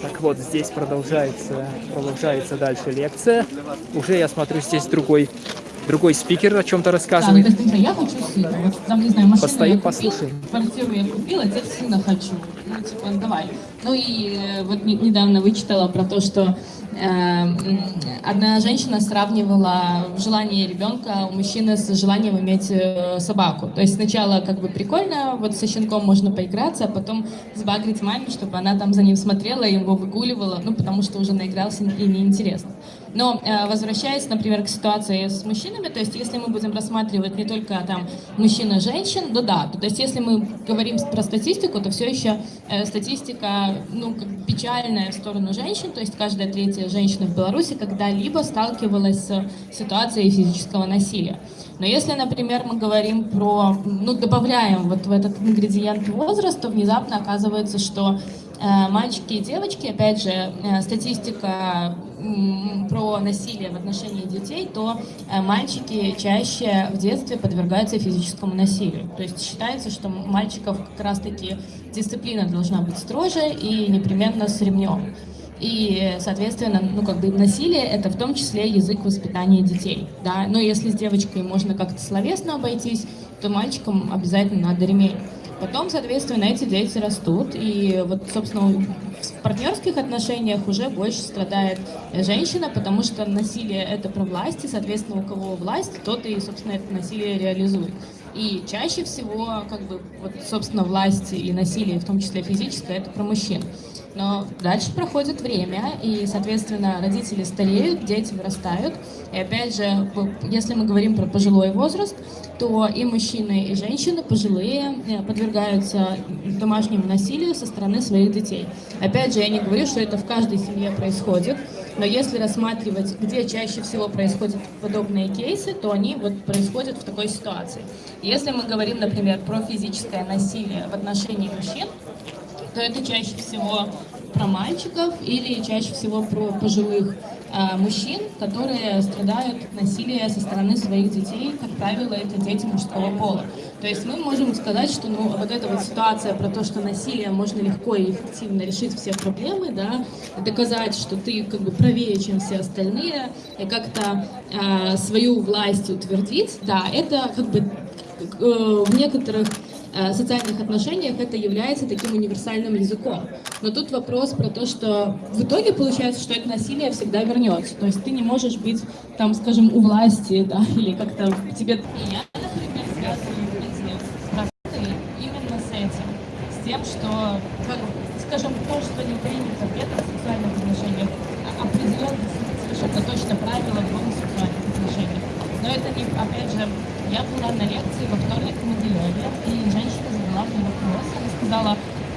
Так вот, здесь продолжается, продолжается дальше лекция. Уже я смотрю, здесь другой, другой спикер о чем-то Да, ну, рассказывает. есть, например, я хочу сына. Вот там, не знаю, машину Постоим, я купила, послушаем. квартиру я купила, теперь сына хочу. Ну, типа, давай. Ну и э, вот не- недавно вычитала про то, что одна женщина сравнивала желание ребенка у мужчины с желанием иметь э, собаку. То есть сначала как бы прикольно, вот со щенком можно поиграться, а потом сбагрить маме, чтобы она там за ним смотрела, его выгуливала, ну потому что уже наигрался и неинтересно. Но э, возвращаясь, например, к ситуации с мужчинами, то есть если мы будем рассматривать не только там мужчин и женщин, то да, то есть если мы говорим про статистику, то все еще э, статистика, ну, печальная в сторону женщин, то есть каждая третья женщина в Беларуси когда-либо сталкивалась с ситуацией физического насилия. Но если, например, мы говорим про, ну, добавляем вот в этот ингредиент возраст, то внезапно оказывается, что э, мальчики и девочки, опять же, э, статистика м, про насилие в отношении детей, то э, мальчики чаще в детстве подвергаются физическому насилию. То есть считается, что мальчиков как раз-таки дисциплина должна быть строже и непременно с ремнем. И, соответственно, ну, как бы насилие — это в том числе язык воспитания детей, да. Но если с девочкой можно как-то словесно обойтись, то мальчикам обязательно надо ремень. Потом, соответственно, эти дети растут, и вот, собственно, в партнерских отношениях уже больше страдает женщина, потому что насилие — это про власть, и, соответственно, у кого власть, тот и, собственно, это насилие реализует. И чаще всего, как бы, вот, собственно, власть и насилие, в том числе физическое, это про мужчин. Но дальше проходит время, и, соответственно, родители стареют, дети вырастают. И опять же, если мы говорим про пожилой возраст, то и мужчины, и женщины пожилые э, подвергаются домашнему насилию со стороны своих детей. Опять же, я не говорю, что это в каждой семье происходит, но если рассматривать, где чаще всего происходят подобные кейсы, то они вот происходят в такой ситуации. Если мы говорим, например, про физическое насилие в отношении мужчин, то это чаще всего про мальчиков или чаще всего про пожилых а, мужчин, которые страдают от насилия со стороны своих детей. Как правило, это дети мужского пола. То есть мы можем сказать, что ну, вот эта вот ситуация про то, что насилие можно легко и эффективно решить все проблемы, да, доказать, что ты как бы правее, чем все остальные, и как-то а, свою власть утвердить, да, это как бы э, в некоторых э, социальных отношениях это является таким универсальным языком. Но тут вопрос про то, что в итоге получается, что это насилие всегда вернется. То есть ты не можешь быть, там, скажем, у власти, да, или как-то тебе... Я, например, связываю именно с этим. С тем, что, как, скажем, то, что не принято в гетеросексуальных отношениях, а- определенно совершенно точно правила в гомосексуальных отношениях. Но это не, опять же, я была на лекции во вторник в Могилеве, и женщина задала мне вопрос, она сказала,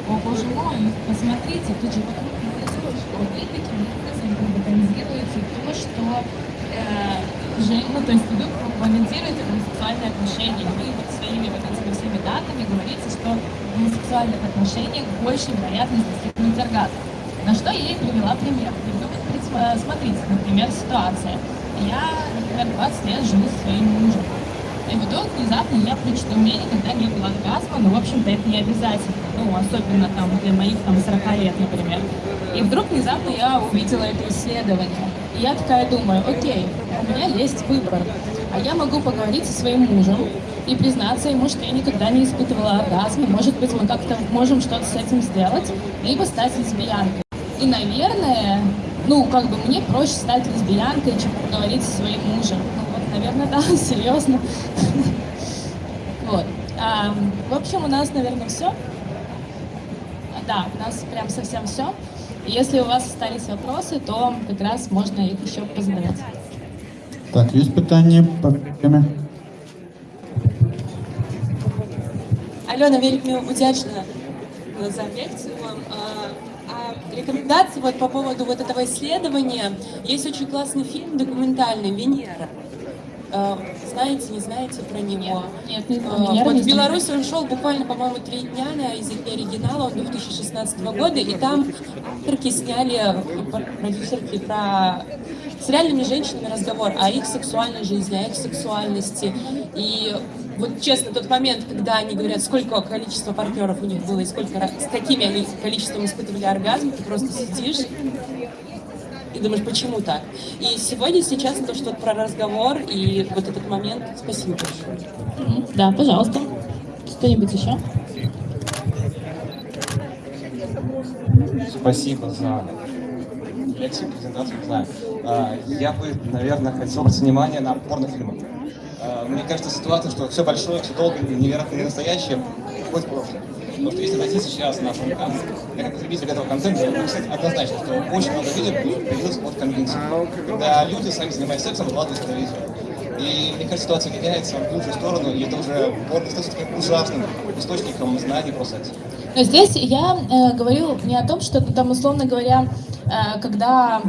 о боже мой, посмотрите, тут же вокруг происходит, что вы таким образом комментируете то, что э, же- ну, то есть вы комментируете гомосексуальные отношения, вы вот своими вот этими всеми датами говорите, что в гомосексуальных отношениях больше вероятность достигнуть оргазма. На что я ей привела пример. Э, смотрите, например, ситуация. Я, например, 20 лет живу со своим мужем. И вдруг внезапно я прочитала, у меня никогда не было оргазма, но, в общем-то, это не обязательно. Ну, особенно там для моих там 40 лет, например. И вдруг внезапно я увидела это исследование. И я такая думаю, окей, у меня есть выбор. А я могу поговорить со своим мужем и признаться ему, что я никогда не испытывала оргазма. Может быть, мы как-то можем что-то с этим сделать, либо стать лесбиянкой. И, наверное, ну, как бы мне проще стать лесбиянкой, чем поговорить со своим мужем. Ну, наверное, да, серьезно. Вот. А, в общем, у нас, наверное, все. Да, у нас прям совсем все. Если у вас остались вопросы, то как раз можно их еще позадавать. Так, есть питання по темі? Альона, вельми удячна за лекцию. А, а рекомендации вот по поводу вот этого исследования. Есть очень классный фильм документальный «Венера». А, Знаете, не знаете про него? Нет, не А, Венера Вот в. Беларусь он шел буквально, по-моему, три дня на языке оригинала 2016 года, и там авторки сняли, продюсерки, про с реальными женщинами разговор о их сексуальной жизни, о их сексуальности. И вот честно, тот момент, когда они говорят, сколько количества партнеров у них было и сколько, с какими они количеством испытывали оргазм, ты просто сидишь и думаешь, почему так? И сегодня, сейчас то, что про разговор и вот этот момент, спасибо большое. Да, пожалуйста. Что-нибудь еще? Спасибо за лекцию, презентацию, не знаю. А, Я бы, наверное, хотел обратить внимание на порнофильмы. А, Мне кажется, ситуация, что все большое, все долго, невероятно не настоящее, уходит в прошлое. Потому что если найти сейчас как потребитель этого контента, могу сказать однозначно, что очень много видео появилось от конвенции. Когда люди, сами занимаясь сексом, выкладывают это видео. И мне кажется, ситуация меняется в лучшую сторону, и это уже порно становится таким ужасным источником знаний про секс. Но здесь я э, говорю не о том, что там, условно говоря, э, когда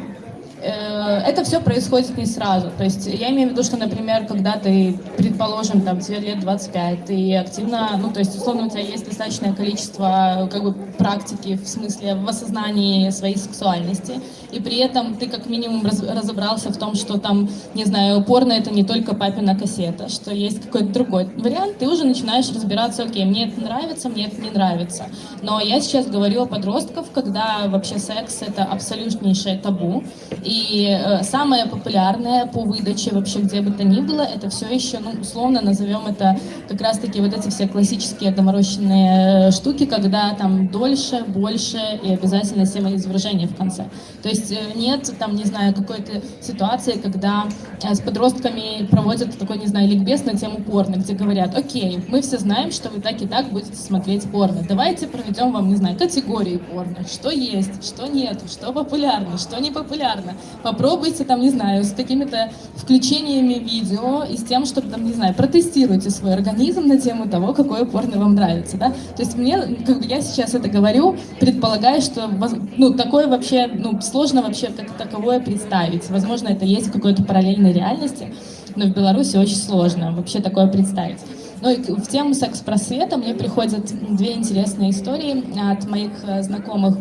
это все происходит не сразу. То есть я имею в виду, что, например, когда ты, предположим, там, тебе лет 25, ты активно, ну, то есть, условно, у тебя есть достаточное количество, как бы, практики в смысле в осознании своей сексуальности, и при этом ты как минимум раз- разобрался в том, что там, не знаю, порно это не только папина кассета, что есть какой-то другой вариант, ты уже начинаешь разбираться, окей, мне это нравится, мне это не нравится. Но я сейчас говорю о подростках, когда вообще секс это абсолютнейшее табу, и э, самое популярное по выдаче вообще где бы то ни было, это все еще, ну, условно назовем это как раз-таки вот эти все классические доморощенные э, штуки, когда там дольше, больше и обязательно семяизвержение в конце. То есть э, нет там, не знаю, какой-то ситуации, когда с подростками проводят такой, не знаю, ликбез на тему порно, где говорят, окей, мы все знаем, что вы так и так будете смотреть порно, давайте проведем вам, не знаю, категории порно, что есть, что нет, что популярно, что не популярно. Попробуйте там, не знаю, с какими-то включениями видео и с тем, чтобы там, не знаю, протестируйте свой организм на тему того, какое порно вам нравится, да. То есть мне, как бы я сейчас это говорю, предполагая, что, ну, такое вообще, ну, сложно вообще как таковое представить. Возможно, это есть в какой-то параллельной реальности, но в Беларуси очень сложно вообще такое представить. Ну и в тему секс-просвета мне приходят две интересные истории от моих э, знакомых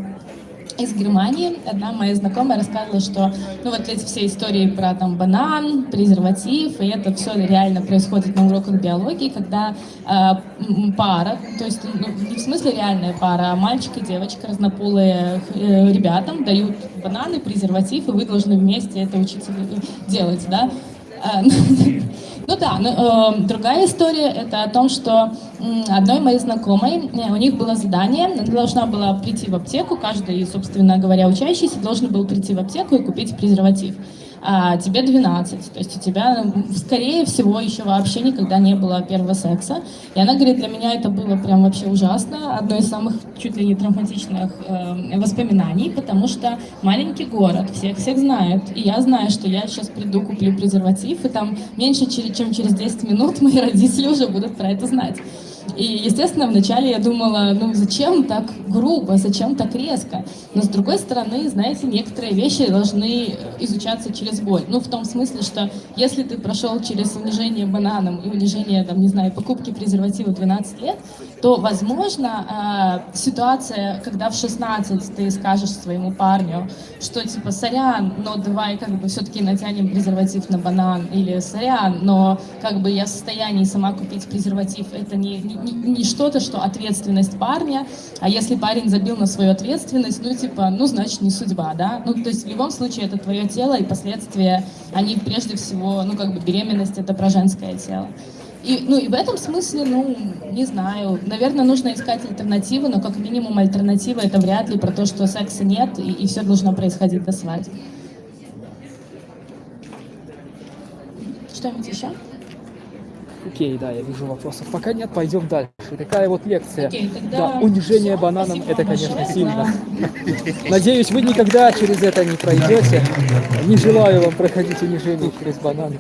из Германии. Одна моя знакомая рассказывала, что ну вот эти все истории про там банан, презерватив, и это все реально происходит на уроках биологии, когда э, пара, то есть ну, не в смысле реальная пара, а мальчик и девочка, разнополые э, ребятам дают бананы, презерватив, и вы должны вместе это учиться делать, да. А, Ну да, но, э, другая история это о том, что одной моей знакомой, э, у них было задание, она должна была прийти в аптеку, каждый, собственно говоря, учащийся должен был прийти в аптеку и купить презерватив. А тебе 12, то есть у тебя, м, скорее всего, еще вообще никогда не было первого секса. И она говорит, для меня это было прям вообще ужасно, одно из самых чуть ли не травматичных э, воспоминаний, потому что маленький город, всех всех знают, и я знаю, что я сейчас приду, куплю презерватив, и там меньше, чем через 10 минут мои родители уже будут про это знать. И, естественно, вначале я думала, ну зачем так грубо, зачем так резко? Но с другой стороны, знаете, некоторые вещи должны изучаться через боль. Ну, в том смысле, что если ты прошел через унижение бананом и унижение, там, не знаю, покупки презерватива 12 лет, то, возможно, э, ситуация, когда в 16 ты скажешь своему парню, что типа, сорян, но давай как бы все-таки натянем презерватив на банан, или сорян, но как бы я в состоянии сама купить презерватив, это не, не, не- что-то, что ответственность парня, а если парень забил на свою ответственность, ну типа, ну значит не судьба, да? Ну то есть в любом случае это твое тело и последствия, они прежде всего, ну как бы беременность это про женское тело. И, ну и в этом смысле, ну, не знаю, наверное, нужно искать альтернативы, но как минимум альтернатива это вряд ли про то, что секса нет и, все должно происходить до свадьбы. Что-нибудь еще? Окей, да, я вижу вопросов. Пока нет, пойдем дальше. Такая вот лекция. Окей, Да, унижение всё, бананом это, конечно, большое сильно. Надеюсь, вы никогда через это не пройдете. Не желаю вам проходить унижение через бананы.